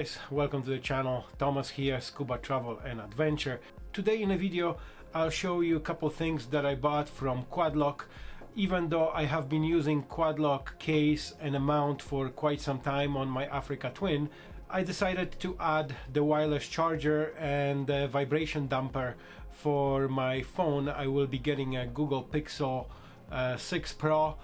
guys, welcome to the channel. Thomas here, Scuba Travel and Adventure. Today in a video I'll show you a couple things that I bought from Quadlock. Even though I have been using Quadlock case and a mount for quite some time on my Africa Twin, I decided to add the wireless charger and the vibration damper for my phone. I will be getting a Google Pixel uh, 6 Pro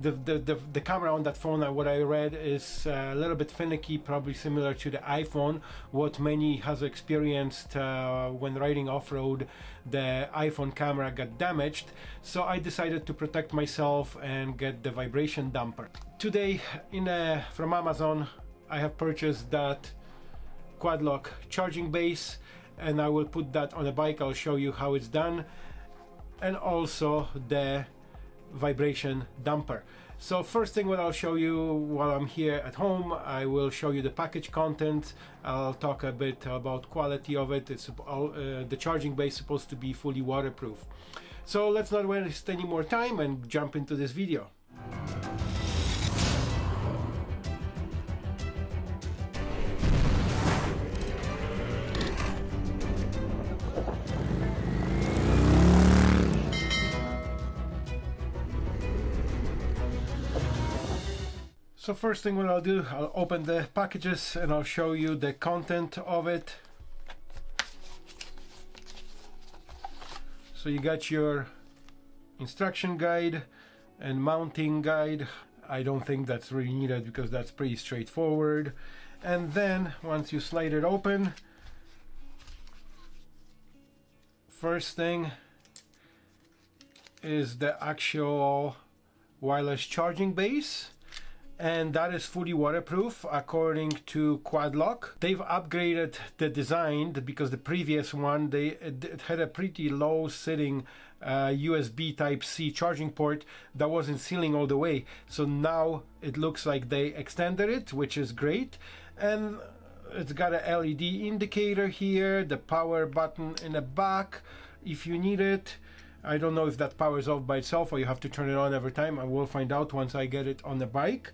the, the, the, the, camera on that phone, uh, what I read, is uh, a little bit finicky, probably similar to the iPhone. What many has experienced uh, when riding off-road, the iPhone camera got damaged. So I decided to protect myself and get the vibration damper. Today, in a, from Amazon, I have purchased that Quadlock charging base, and I will put that on a bike. I'll show you how it's done, and also the vibration damper. So first thing what I'll show you while I'm here at home, I will show you the package content. I'll talk a bit about quality of it. It's uh, the charging base supposed to be fully waterproof. So let's not waste any more time and jump into this video. So first thing what I'll do, I'll open the packages and I'll show you the content of it. So you got your instruction guide and mounting guide. I don't think that's really needed because that's pretty straightforward. And then once you slide it open, first thing is the actual wireless charging base and that is fully waterproof according to Quadlock. They've upgraded the design because the previous one they it had a pretty low sitting uh, USB type C charging port that wasn't sealing all the way. So now it looks like they extended it which is great. And it's got a LED indicator here the power button in the back. If you need it I don't know if that powers off by itself or you have to turn it on every time. I will find out once I get it on the bike.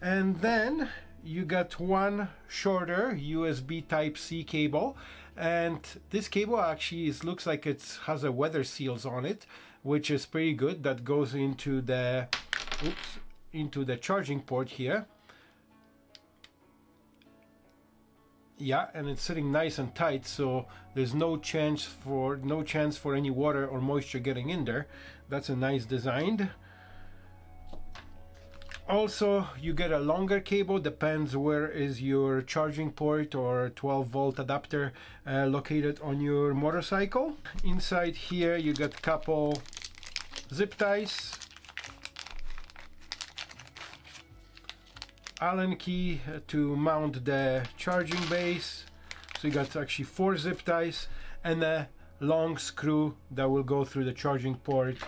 And then you get one shorter USB type C cable and this cable actually is, looks like it has a weather seals on it which is pretty good that goes into the oops into the charging port here yeah and it's sitting nice and tight so there's no chance for no chance for any water or moisture getting in there. That's a nice design. Also you get a longer cable depends where is your charging port or 12 volt adapter uh, located on your motorcycle. Inside here you got a couple zip ties Allen key to mount the charging base. So you got actually four zip ties and a long screw that will go through the charging port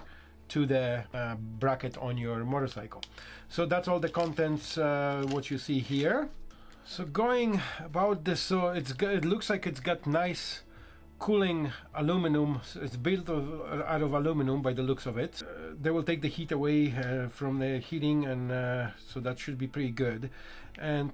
to the uh, bracket on your motorcycle. So that's all the contents uh, what you see here. So going about this, so it's it looks like it's got nice cooling aluminum. It's built of, out of aluminum by the looks of it. Uh, they will take the heat away uh, from the heating and uh, so that should be pretty good. And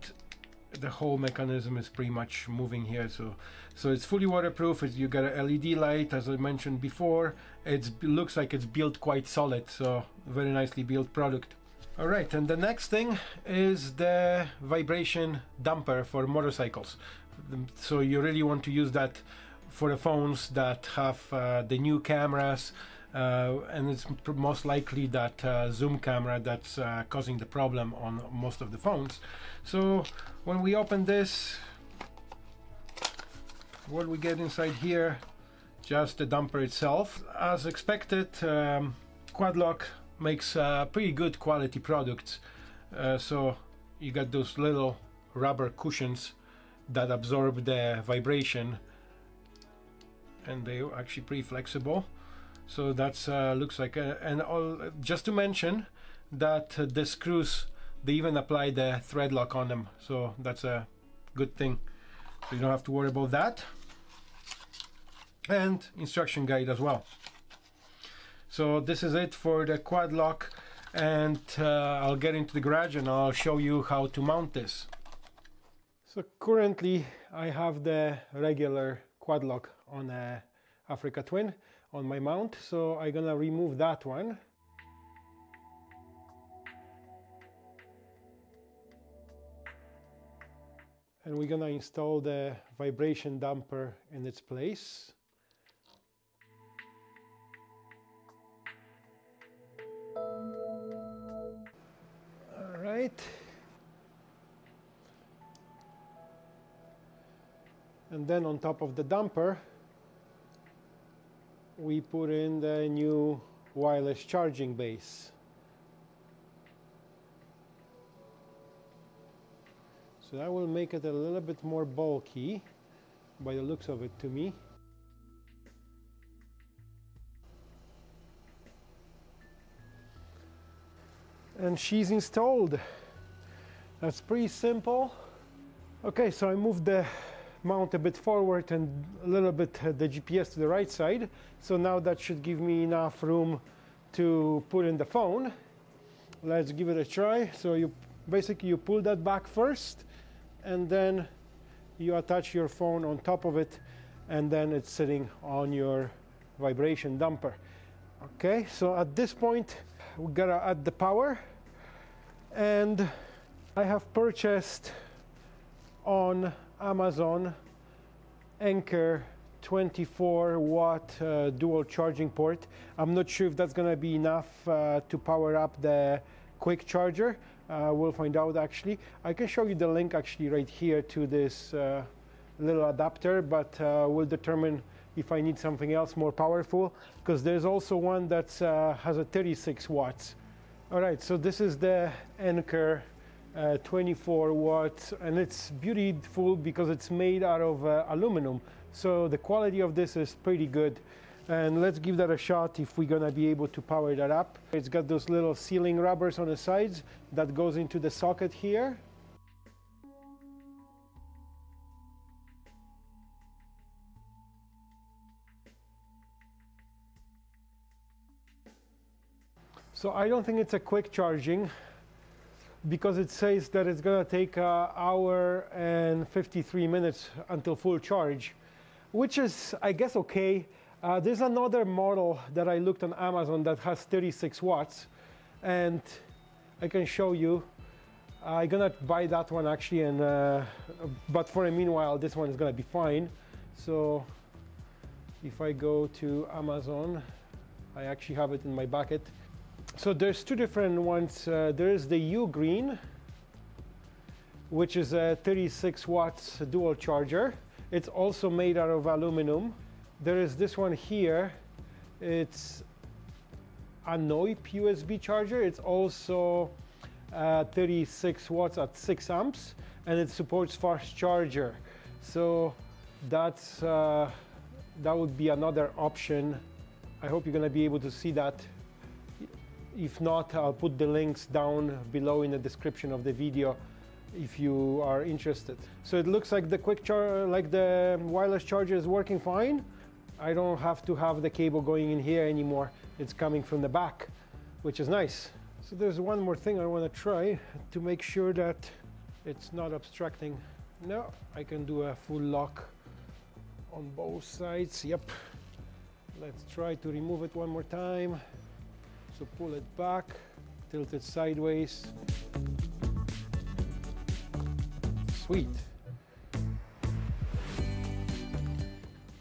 the whole mechanism is pretty much moving here so so it's fully waterproof you got a led light as i mentioned before it looks like it's built quite solid so very nicely built product all right and the next thing is the vibration damper for motorcycles so you really want to use that for the phones that have uh, the new cameras uh, and it's most likely that uh, zoom camera that's causing the problem on most of the phones. So when we open this what we get inside here just the damper itself. As expected um, Quadlock makes uh, pretty good quality products. Uh, so you got those little rubber cushions that absorb the vibration and they're actually pretty flexible. So that's uh, looks like a, and all just to mention that uh, the screws they even apply the thread lock on them. So that's a good thing. So you don't have to worry about that. And instruction guide as well. So this is it for the quad lock and uh, I'll get into the garage and I'll show you how to mount this. So currently I have the regular quad lock on a Africa Twin on my mount. So I'm gonna remove that one. And we're gonna install the vibration damper in its place. All right. And then on top of the damper, we put in the new wireless charging base. So that will make it a little bit more bulky by the looks of it to me. And she's installed. That's pretty simple. Okay, so I moved the mount a bit forward and a little bit uh, the GPS to the right side. So now that should give me enough room to put in the phone. Let's give it a try. So you basically you pull that back first and then you attach your phone on top of it and then it's sitting on your vibration damper. Okay, so at this point we gotta add the power and I have purchased on Amazon Anker 24 watt uh, dual charging port. I'm not sure if that's going to be enough uh, to power up the quick charger. Uh, we'll find out actually. I can show you the link actually right here to this uh, little adapter, but uh, we'll determine if I need something else more powerful because there's also one that uh, has a 36 watts. All right, so this is the Anker uh, 24 watts and it's beautiful because it's made out of uh, aluminum. So the quality of this is pretty good. And let's give that a shot if we're gonna be able to power that up. It's got those little sealing rubbers on the sides that goes into the socket here. So I don't think it's a quick charging because it says that it's going to take an hour and 53 minutes until full charge, which is, I guess, okay. Uh, there's another model that I looked on Amazon that has 36 watts, and I can show you. I'm gonna buy that one actually, and uh, but for a meanwhile, this one is gonna be fine. So if I go to Amazon, I actually have it in my bucket. So there's two different ones. Uh, there is the Ugreen, which is a 36 watts dual charger. It's also made out of aluminum. There is this one here. It's a NOIP USB charger. It's also uh, 36 watts at 6 amps, and it supports fast charger. So that's uh, that would be another option. I hope you're going to be able to see that if not, I'll put the links down below in the description of the video if you are interested. So it looks like the quick char like the wireless charger is working fine. I don't have to have the cable going in here anymore. It's coming from the back, which is nice. So there's one more thing I want to try to make sure that it's not obstructing. No, I can do a full lock on both sides. Yep. Let's try to remove it one more time. So pull it back, tilt it sideways. Sweet.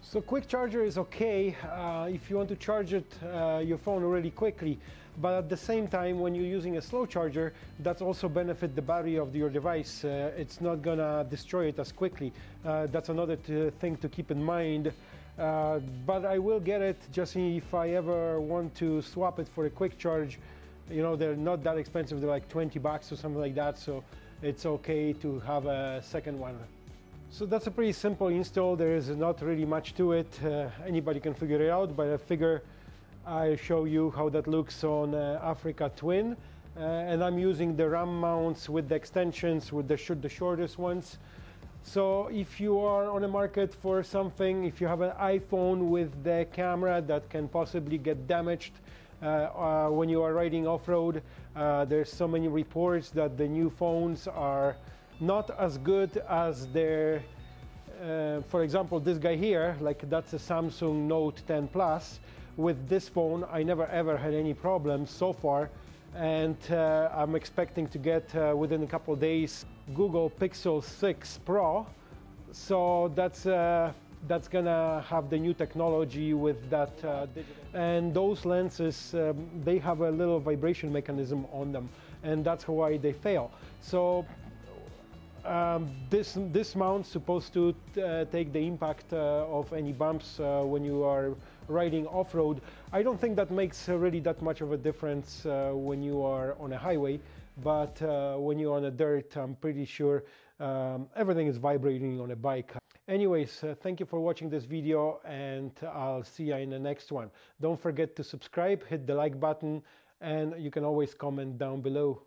So quick charger is okay uh, if you want to charge it uh, your phone really quickly but at the same time when you're using a slow charger that's also benefit the battery of your device uh, it's not gonna destroy it as quickly uh, that's another thing to keep in mind uh, but I will get it just if I ever want to swap it for a quick charge. You know, they're not that expensive. They're like 20 bucks or something like that. So it's okay to have a second one. So that's a pretty simple install. There is not really much to it. Uh, anybody can figure it out, but I figure I'll show you how that looks on uh, Africa Twin. Uh, and I'm using the RAM mounts with the extensions, with the, sh the shortest ones. So if you are on the market for something, if you have an iPhone with the camera that can possibly get damaged uh, uh, when you are riding off-road, uh, there's so many reports that the new phones are not as good as their uh, for example this guy here like that's a Samsung Note 10 Plus. With this phone I never ever had any problems so far. And uh, I'm expecting to get uh, within a couple days Google Pixel 6 Pro. So that's uh, that's gonna have the new technology with that uh, and those lenses um, they have a little vibration mechanism on them and that's why they fail. So um, this this mount's supposed to uh, take the impact uh, of any bumps uh, when you are riding off-road. I don't think that makes really that much of a difference uh, when you are on a highway, but uh, when you're on a dirt, I'm pretty sure um, everything is vibrating on a bike. Anyways, uh, thank you for watching this video and I'll see you in the next one. Don't forget to subscribe, hit the like button, and you can always comment down below.